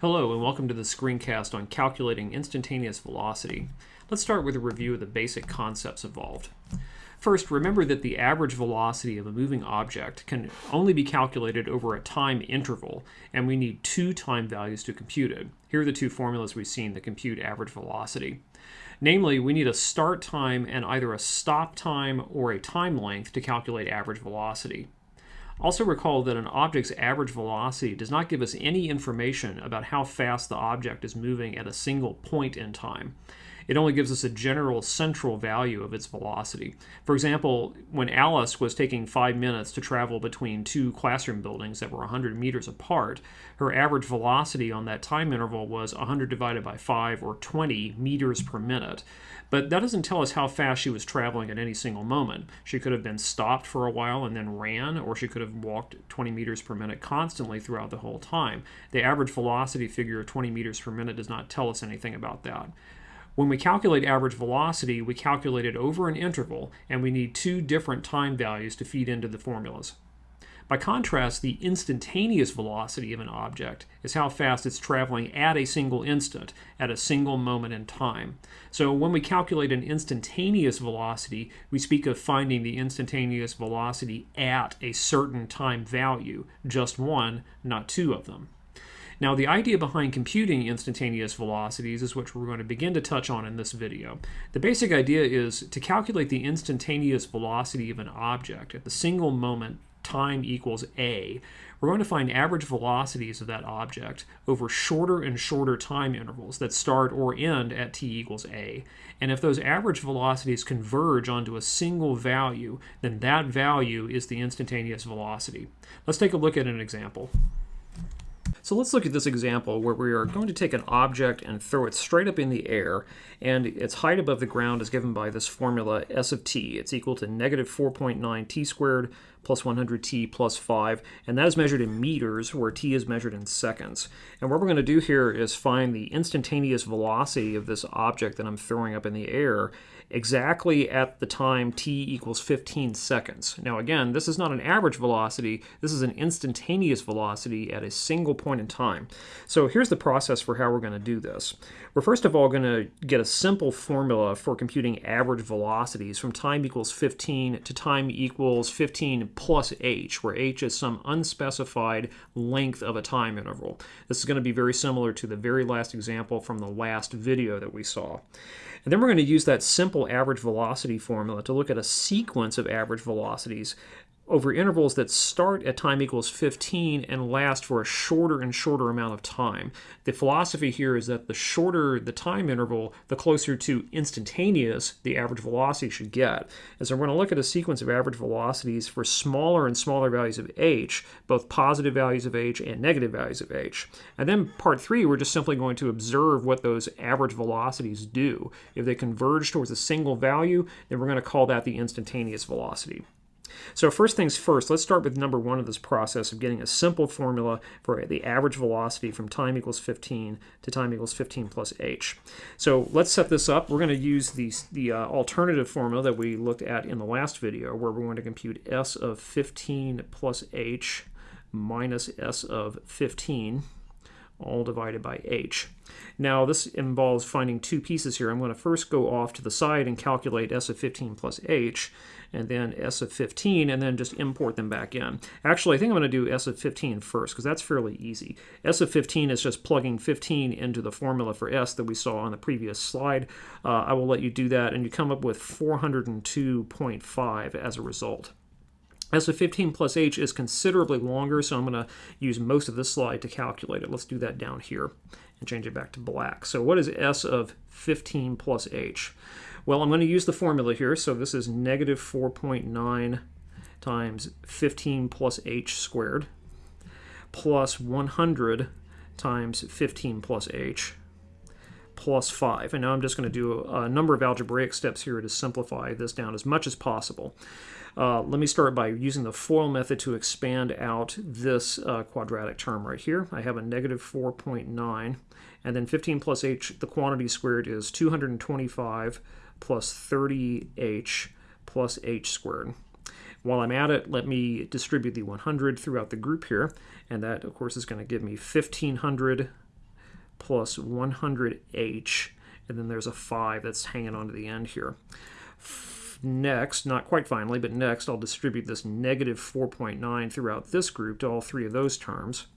Hello and welcome to the screencast on calculating instantaneous velocity. Let's start with a review of the basic concepts involved. First, remember that the average velocity of a moving object can only be calculated over a time interval, and we need two time values to compute it. Here are the two formulas we've seen that compute average velocity. Namely, we need a start time and either a stop time or a time length to calculate average velocity. Also recall that an object's average velocity does not give us any information about how fast the object is moving at a single point in time. It only gives us a general central value of its velocity. For example, when Alice was taking five minutes to travel between two classroom buildings that were 100 meters apart, her average velocity on that time interval was 100 divided by 5 or 20 meters per minute. But that doesn't tell us how fast she was traveling at any single moment. She could have been stopped for a while and then ran, or she could have walked 20 meters per minute constantly throughout the whole time. The average velocity figure of 20 meters per minute does not tell us anything about that. When we calculate average velocity, we calculate it over an interval, and we need two different time values to feed into the formulas. By contrast, the instantaneous velocity of an object is how fast it's traveling at a single instant, at a single moment in time. So when we calculate an instantaneous velocity, we speak of finding the instantaneous velocity at a certain time value, just one, not two of them. Now, the idea behind computing instantaneous velocities is what we're going to begin to touch on in this video. The basic idea is to calculate the instantaneous velocity of an object at the single moment time equals a, we're going to find average velocities of that object over shorter and shorter time intervals that start or end at t equals a. And if those average velocities converge onto a single value, then that value is the instantaneous velocity. Let's take a look at an example. So let's look at this example where we are going to take an object and throw it straight up in the air, and its height above the ground is given by this formula s of t. It's equal to negative 4.9 t squared plus 100t plus 5, and that is measured in meters, where t is measured in seconds. And what we're going to do here is find the instantaneous velocity of this object that I'm throwing up in the air exactly at the time t equals 15 seconds. Now again, this is not an average velocity, this is an instantaneous velocity at a single point in time. So here's the process for how we're going to do this. We're first of all going to get a simple formula for computing average velocities from time equals 15 to time equals 15 plus h, where h is some unspecified length of a time interval. This is going to be very similar to the very last example from the last video that we saw. And then we're going to use that simple average velocity formula to look at a sequence of average velocities over intervals that start at time equals 15 and last for a shorter and shorter amount of time. The philosophy here is that the shorter the time interval, the closer to instantaneous the average velocity should get. And so we're going to look at a sequence of average velocities for smaller and smaller values of h, both positive values of h and negative values of h. And then part three, we're just simply going to observe what those average velocities do. If they converge towards a single value, then we're going to call that the instantaneous velocity. So first things first, let's start with number one of this process of getting a simple formula for the average velocity from time equals 15 to time equals 15 plus h. So let's set this up. We're going to use the, the uh, alternative formula that we looked at in the last video where we're going to compute s of 15 plus h minus s of 15 all divided by h. Now this involves finding two pieces here. I'm going to first go off to the side and calculate s of 15 plus h, and then s of 15, and then just import them back in. Actually, I think I'm going to do s of 15 first, because that's fairly easy. s of 15 is just plugging 15 into the formula for s that we saw on the previous slide. Uh, I will let you do that, and you come up with 402.5 as a result. S of 15 plus h is considerably longer, so I'm going to use most of this slide to calculate it. Let's do that down here and change it back to black. So what is S of 15 plus h? Well, I'm going to use the formula here. So this is negative 4.9 times 15 plus h squared plus 100 times 15 plus h plus 5. And now I'm just going to do a number of algebraic steps here to simplify this down as much as possible. Uh, let me start by using the FOIL method to expand out this uh, quadratic term right here. I have a negative 4.9, and then 15 plus h, the quantity squared is 225 plus 30h plus h squared. While I'm at it, let me distribute the 100 throughout the group here, and that, of course, is going to give me 1500 plus 100h, and then there's a 5 that's hanging on to the end here. Next, not quite finally, but next I'll distribute this negative 4.9 throughout this group to all three of those terms.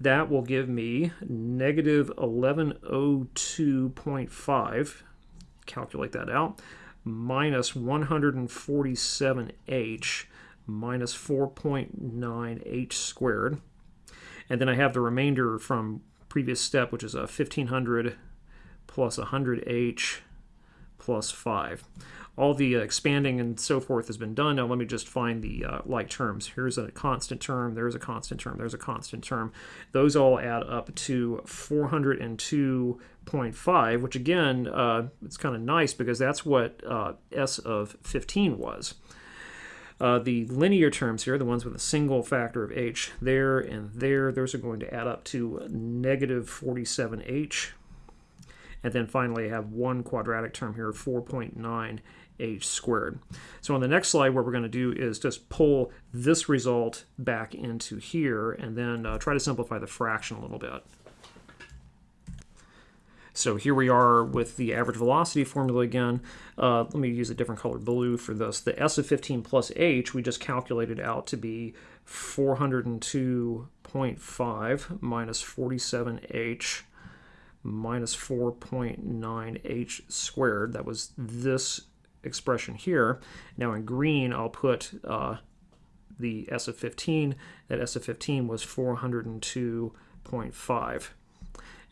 That will give me negative 1102.5, calculate that out, minus 147h minus 4.9h squared. And then I have the remainder from previous step, which is a 1500 plus 100h plus 5 all the uh, expanding and so forth has been done. Now let me just find the uh, like terms. Here's a constant term, there's a constant term, there's a constant term. Those all add up to 402.5, which again, uh, it's kind of nice because that's what uh, S of 15 was. Uh, the linear terms here, the ones with a single factor of h, there and there, those are going to add up to negative 47h. And then finally, I have one quadratic term here, 4.9 h squared. So on the next slide, what we're going to do is just pull this result back into here and then uh, try to simplify the fraction a little bit. So here we are with the average velocity formula again. Uh, let me use a different color blue for this. The S of 15 plus H we just calculated out to be 402.5 minus 47H minus 4.9H squared. That was this expression here. Now in green, I'll put uh, the S of 15. That S of 15 was 402.5.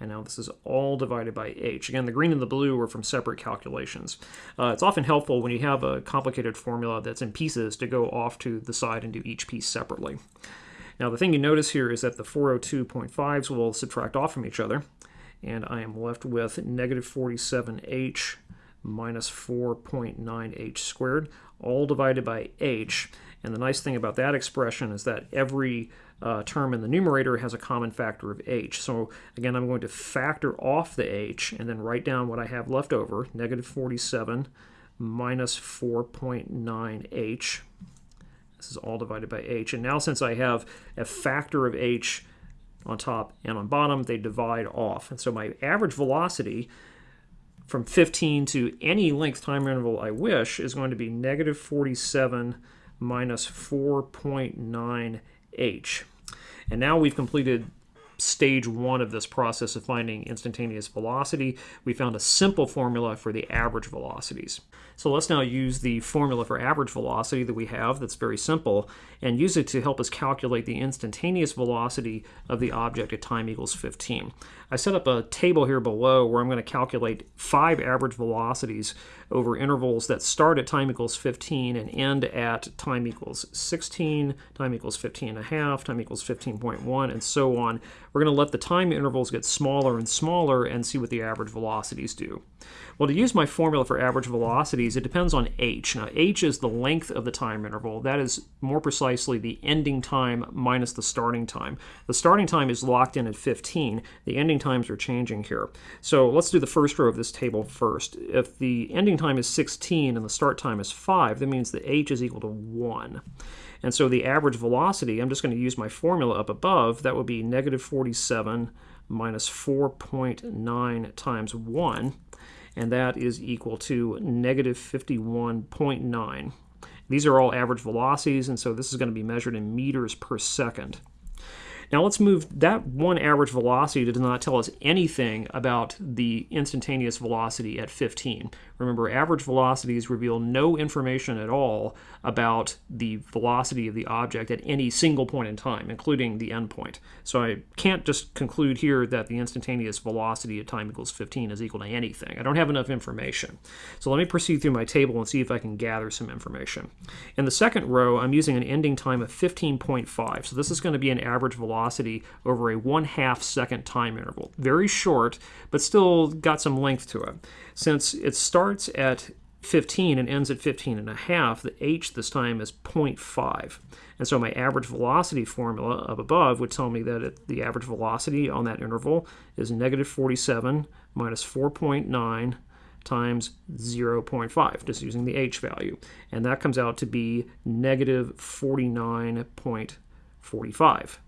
And now this is all divided by h. Again, the green and the blue are from separate calculations. Uh, it's often helpful when you have a complicated formula that's in pieces to go off to the side and do each piece separately. Now the thing you notice here is that the 402.5s will subtract off from each other, and I am left with negative 47h minus 4.9h squared, all divided by h. And the nice thing about that expression is that every uh, term in the numerator has a common factor of h. So again, I'm going to factor off the h and then write down what I have left over, negative 47 minus 4.9h. This is all divided by h. And now since I have a factor of h on top and on bottom, they divide off. And so my average velocity from 15 to any length time interval I wish is going to be negative 47 minus 4.9h. And now we've completed stage one of this process of finding instantaneous velocity. We found a simple formula for the average velocities. So let's now use the formula for average velocity that we have that's very simple and use it to help us calculate the instantaneous velocity of the object at time equals 15. I set up a table here below where I'm going to calculate five average velocities over intervals that start at time equals 15 and end at time equals 16, time equals 15 and a half, time equals 15.1, and so on. We're going to let the time intervals get smaller and smaller and see what the average velocities do. Well, to use my formula for average velocities, it depends on h. Now, h is the length of the time interval. That is more precisely the ending time minus the starting time. The starting time is locked in at 15. The ending times are changing here. So let's do the first row of this table first. If the ending time is 16 and the start time is 5, that means that h is equal to 1. And so the average velocity, I'm just going to use my formula up above, that would be negative 47 minus 4.9 times 1 and that is equal to negative 51.9. These are all average velocities, and so this is going to be measured in meters per second. Now let's move that one average velocity does not tell us anything about the instantaneous velocity at 15. Remember, average velocities reveal no information at all about the velocity of the object at any single point in time, including the endpoint. So I can't just conclude here that the instantaneous velocity at time equals 15 is equal to anything. I don't have enough information. So let me proceed through my table and see if I can gather some information. In the second row, I'm using an ending time of 15.5. So this is going to be an average velocity over a one half second time interval. Very short, but still got some length to it. Since it starts at 15 and ends at 15 and a half, the h this time is 0.5. And so my average velocity formula up above would tell me that it, the average velocity on that interval is negative 47 minus 4.9 times 0.5, just using the h value. And that comes out to be negative 49.45.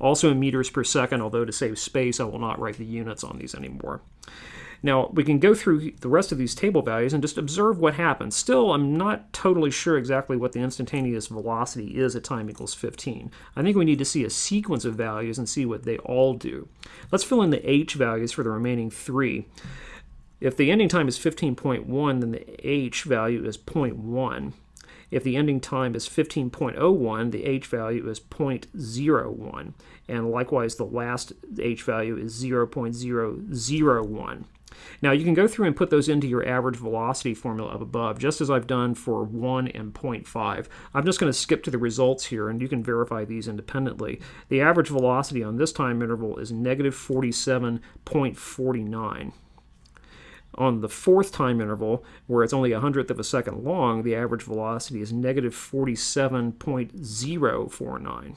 Also in meters per second, although to save space, I will not write the units on these anymore. Now, we can go through the rest of these table values and just observe what happens. Still, I'm not totally sure exactly what the instantaneous velocity is at time equals 15. I think we need to see a sequence of values and see what they all do. Let's fill in the h values for the remaining three. If the ending time is 15.1, then the h value is 0.1. If the ending time is 15.01, the h value is 0.01. And likewise, the last h value is 0.001. Now you can go through and put those into your average velocity formula up above, just as I've done for 1 and 0.5. I'm just going to skip to the results here, and you can verify these independently. The average velocity on this time interval is negative 47.49. On the fourth time interval, where it's only a hundredth of a second long, the average velocity is negative 47.049.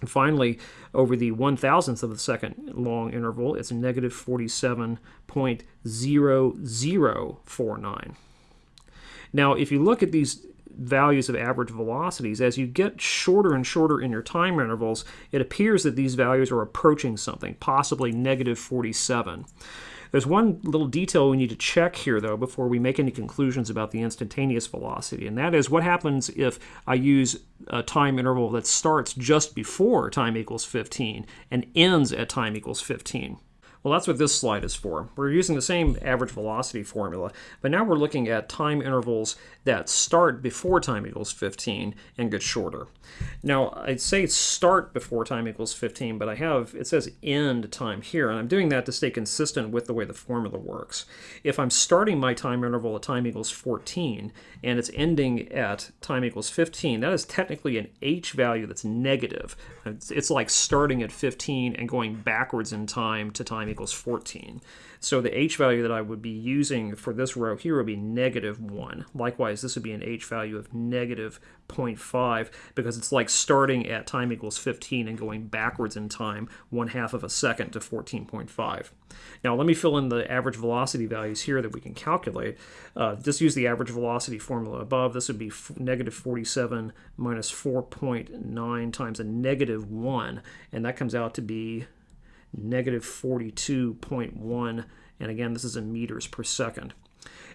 And finally, over the one thousandth of a second long interval, it's negative 47.0049. Now, if you look at these values of average velocities, as you get shorter and shorter in your time intervals, it appears that these values are approaching something, possibly negative 47. There's one little detail we need to check here, though, before we make any conclusions about the instantaneous velocity, and that is what happens if I use a time interval that starts just before time equals 15 and ends at time equals 15. Well, that's what this slide is for. We're using the same average velocity formula, but now we're looking at time intervals that start before time equals 15 and get shorter. Now, I'd say start before time equals 15, but I have, it says end time here, and I'm doing that to stay consistent with the way the formula works. If I'm starting my time interval at time equals 14, and it's ending at time equals 15, that is technically an h value that's negative. It's, like starting at 15 and going backwards in time to time equals 14. So the h value that I would be using for this row here would be negative 1. Likewise, this would be an h value of negative 0.5 because it's like starting at time equals 15 and going backwards in time one half of a second to 14.5. Now let me fill in the average velocity values here that we can calculate. Uh, just use the average velocity formula above. This would be negative 47 minus 4.9 times a negative 1, and that comes out to be negative 42.1, and again, this is in meters per second.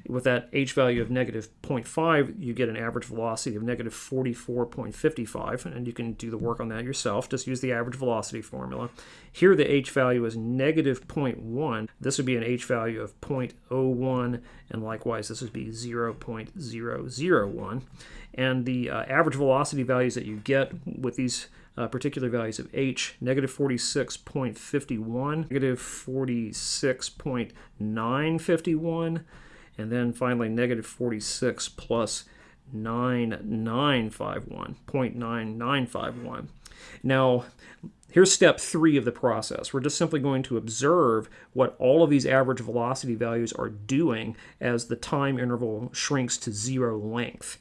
With that h value of negative 0.5, you get an average velocity of negative 44.55, and you can do the work on that yourself. Just use the average velocity formula. Here the h value is negative 0.1. This would be an h value of 0.01, and likewise this would be 0.001. And the uh, average velocity values that you get with these uh, particular values of h, negative 46.51, negative 46.951, and then finally negative 46 plus 9951, 0.9951. Now, here's step three of the process. We're just simply going to observe what all of these average velocity values are doing as the time interval shrinks to zero length.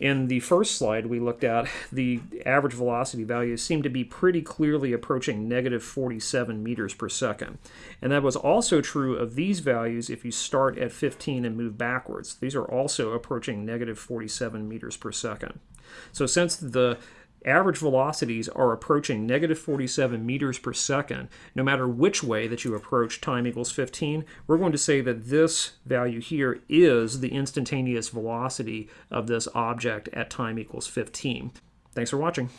In the first slide we looked at, the average velocity values seem to be pretty clearly approaching negative 47 meters per second. And that was also true of these values if you start at 15 and move backwards. These are also approaching negative 47 meters per second. So since the average velocities are approaching negative 47 meters per second, no matter which way that you approach time equals 15, we're going to say that this value here is the instantaneous velocity of this object at time equals 15. Thanks for watching.